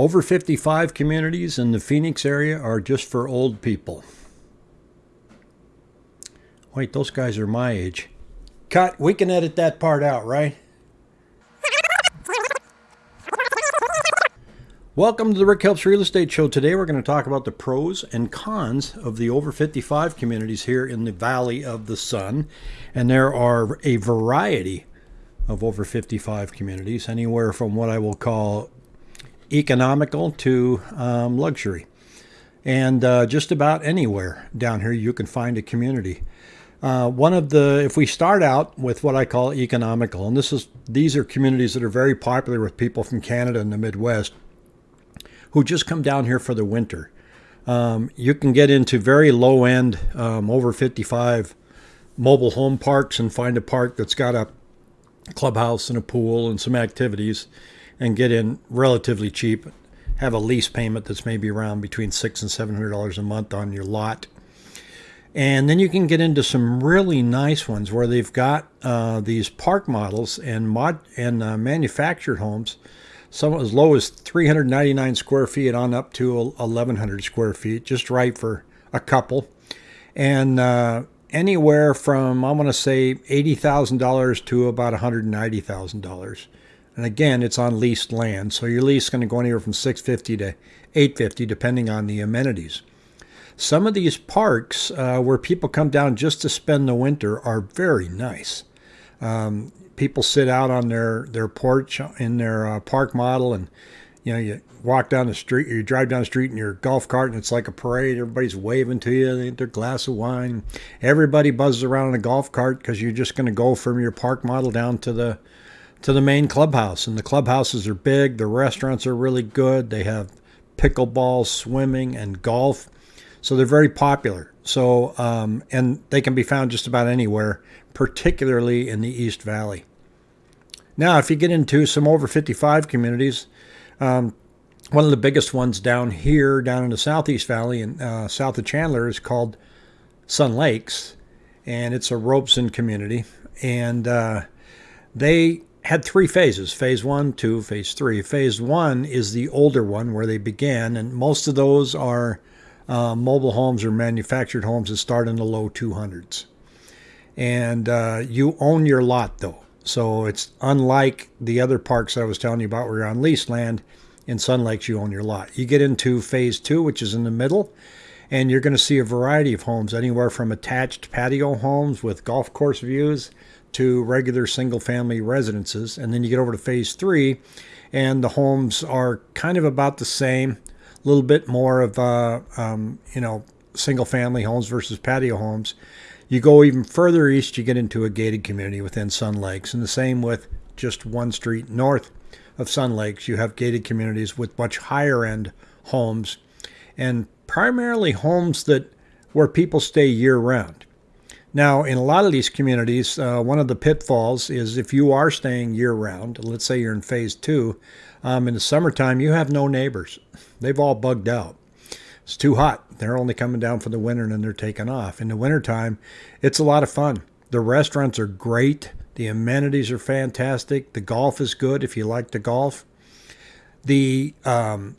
Over 55 communities in the Phoenix area are just for old people. Wait, those guys are my age. Cut. We can edit that part out, right? Welcome to the Rick Helps Real Estate Show. Today we're going to talk about the pros and cons of the over 55 communities here in the Valley of the Sun. And there are a variety of over 55 communities, anywhere from what I will call economical to um, luxury. And uh, just about anywhere down here you can find a community. Uh, one of the, if we start out with what I call economical, and this is, these are communities that are very popular with people from Canada and the Midwest who just come down here for the winter. Um, you can get into very low end, um, over 55 mobile home parks and find a park that's got a clubhouse and a pool and some activities and get in relatively cheap. Have a lease payment that's maybe around between six and seven hundred dollars a month on your lot. And then you can get into some really nice ones where they've got uh, these park models and mod and uh, manufactured homes, some as low as 399 square feet on up to 1100 square feet, just right for a couple. And uh, anywhere from I'm going to say eighty thousand dollars to about one hundred ninety thousand dollars. And again, it's on leased land, so your lease is going to go anywhere from 650 to 850 depending on the amenities. Some of these parks uh, where people come down just to spend the winter are very nice. Um, people sit out on their, their porch in their uh, park model and you know you walk down the street or you drive down the street in your golf cart and it's like a parade everybody's waving to you they their glass of wine everybody buzzes around in a golf cart because you're just going to go from your park model down to the to the main clubhouse. And the clubhouses are big, the restaurants are really good. They have pickleball, swimming, and golf. So they're very popular. So, um, and they can be found just about anywhere, particularly in the East Valley. Now, if you get into some over 55 communities, um, one of the biggest ones down here, down in the Southeast Valley and uh, south of Chandler, is called Sun Lakes, and it's a Robson community. And uh, they had three phases phase one, two, phase three. Phase one is the older one where they began, and most of those are uh, mobile homes or manufactured homes that start in the low 200s. And uh, you own your lot though. So it's unlike the other parks I was telling you about where you're on leased land. In Sun Lakes, you own your lot. You get into phase two, which is in the middle, and you're going to see a variety of homes, anywhere from attached patio homes with golf course views to regular single family residences. And then you get over to phase three, and the homes are kind of about the same, a little bit more of, uh, um, you know, single family homes versus patio homes. You go even further east, you get into a gated community within Sun Lakes. And the same with just one street north of Sun Lakes, you have gated communities with much higher end homes and primarily homes that where people stay year round. Now, in a lot of these communities, uh, one of the pitfalls is if you are staying year round, let's say you're in phase two, um, in the summertime, you have no neighbors. They've all bugged out. It's too hot. They're only coming down for the winter and then they're taking off. In the wintertime, it's a lot of fun. The restaurants are great. The amenities are fantastic. The golf is good if you like to golf. The um,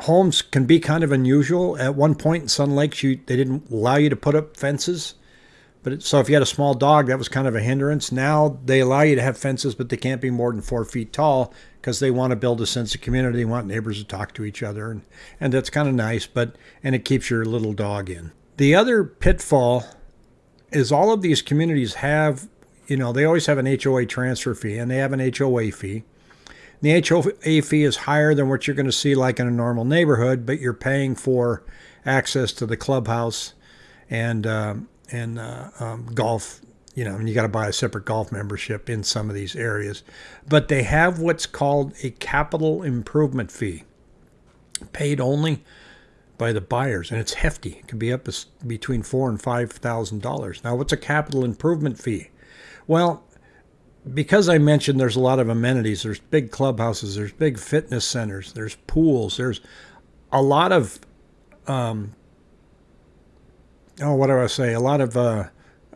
homes can be kind of unusual. At one point in Sun Lakes, you, they didn't allow you to put up fences but it, so if you had a small dog, that was kind of a hindrance. Now they allow you to have fences, but they can't be more than four feet tall because they want to build a sense of community. They want neighbors to talk to each other, and, and that's kind of nice. But and it keeps your little dog in. The other pitfall is all of these communities have, you know, they always have an HOA transfer fee, and they have an HOA fee. The HOA fee is higher than what you're going to see like in a normal neighborhood, but you're paying for access to the clubhouse and um, and uh, um, golf. You know, you got to buy a separate golf membership in some of these areas, but they have what's called a capital improvement fee, paid only by the buyers, and it's hefty. It can be up between four and five thousand dollars. Now, what's a capital improvement fee? Well, because I mentioned there's a lot of amenities. There's big clubhouses. There's big fitness centers. There's pools. There's a lot of um, oh, what do I say? A lot of uh,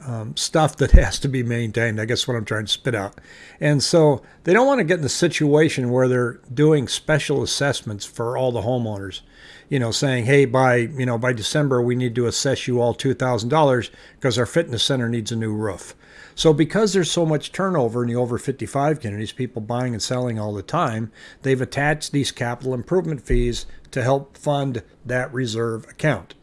um, stuff that has to be maintained. I guess what I'm trying to spit out. And so they don't want to get in the situation where they're doing special assessments for all the homeowners. You know, saying, "Hey, by you know by December we need to assess you all two thousand dollars because our fitness center needs a new roof." So because there's so much turnover in the over 55 communities, people buying and selling all the time, they've attached these capital improvement fees to help fund that reserve account.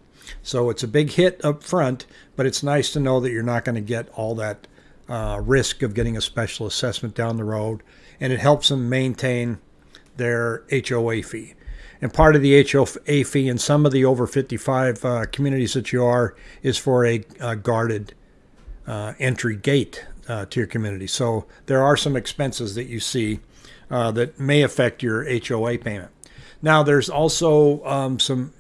So it's a big hit up front, but it's nice to know that you're not going to get all that uh, risk of getting a special assessment down the road, and it helps them maintain their HOA fee. And part of the HOA fee in some of the over 55 uh, communities that you are is for a, a guarded uh, entry gate uh, to your community. So there are some expenses that you see uh, that may affect your HOA payment. Now, there's also um, some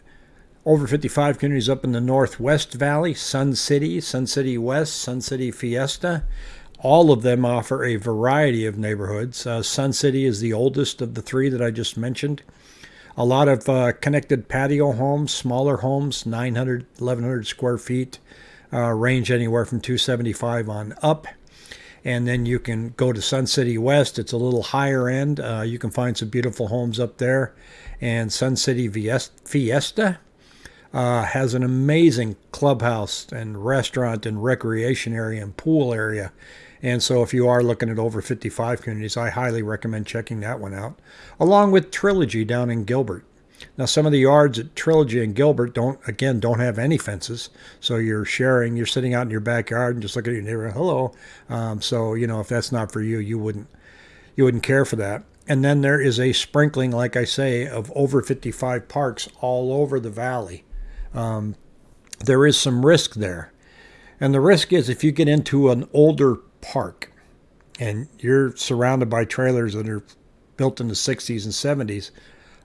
over 55 communities up in the Northwest Valley, Sun City, Sun City West, Sun City Fiesta. All of them offer a variety of neighborhoods. Uh, Sun City is the oldest of the three that I just mentioned. A lot of uh, connected patio homes, smaller homes, 900, 1100 square feet, uh, range anywhere from 275 on up. And then you can go to Sun City West. It's a little higher end. Uh, you can find some beautiful homes up there. And Sun City Fiesta uh, has an amazing clubhouse and restaurant and recreation area and pool area. And so, if you are looking at over 55 communities, I highly recommend checking that one out, along with Trilogy down in Gilbert. Now, some of the yards at Trilogy and Gilbert don't, again, don't have any fences. So you're sharing, you're sitting out in your backyard and just looking at your neighbor, hello. Um, so, you know, if that's not for you, you wouldn't, you wouldn't care for that. And then there is a sprinkling, like I say, of over 55 parks all over the valley um, there is some risk there. And the risk is if you get into an older park and you're surrounded by trailers that are built in the 60s and 70s,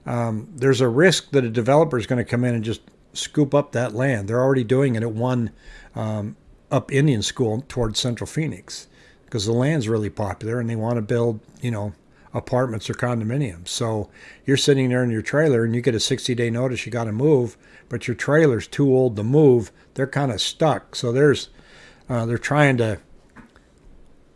um, there's a risk that a developer is going to come in and just scoop up that land. They're already doing it at one um, up Indian School towards Central Phoenix because the land's really popular and they want to build, you know, apartments or condominiums. So you're sitting there in your trailer and you get a 60 day notice you got to move, but your trailer's too old to move. They're kind of stuck. So there's uh, they're trying to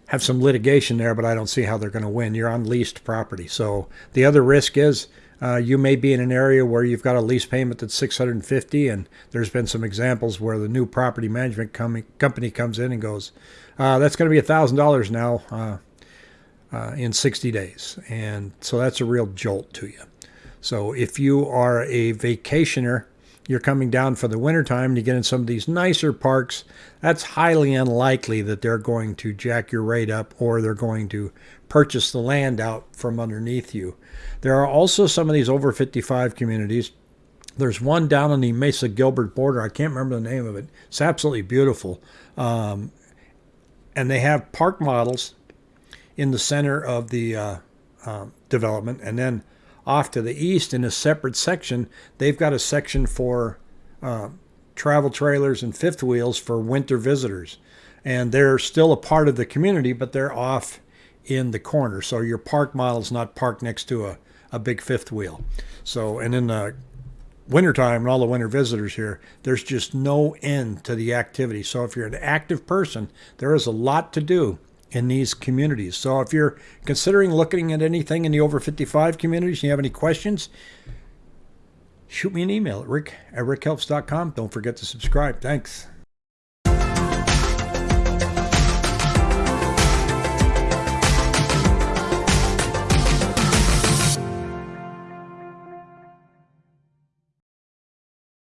have some litigation there, but I don't see how they're going to win. You're on leased property. So the other risk is uh, you may be in an area where you've got a lease payment that's 650 and there's been some examples where the new property management com- company comes in and goes uh, that's going to be a thousand dollars now uh, in 60 days. And so that's a real jolt to you. So if you are a vacationer, you're coming down for the wintertime to get in some of these nicer parks, that's highly unlikely that they're going to jack your rate up or they're going to purchase the land out from underneath you. There are also some of these over 55 communities. There's one down on the Mesa Gilbert border. I can't remember the name of it. It's absolutely beautiful. Um, and they have park models in the center of the uh, uh, development. And then off to the east, in a separate section, they've got a section for uh, travel trailers and fifth wheels for winter visitors. And they're still a part of the community, but they're off in the corner. So your park model is not parked next to a, a big fifth wheel. So, and in the wintertime and all the winter visitors here, there's just no end to the activity. So if you're an active person, there is a lot to do in these communities. So if you're considering looking at anything in the over 55 communities you have any questions, shoot me an email at rick at rickhelps.com. Don't forget to subscribe. Thanks.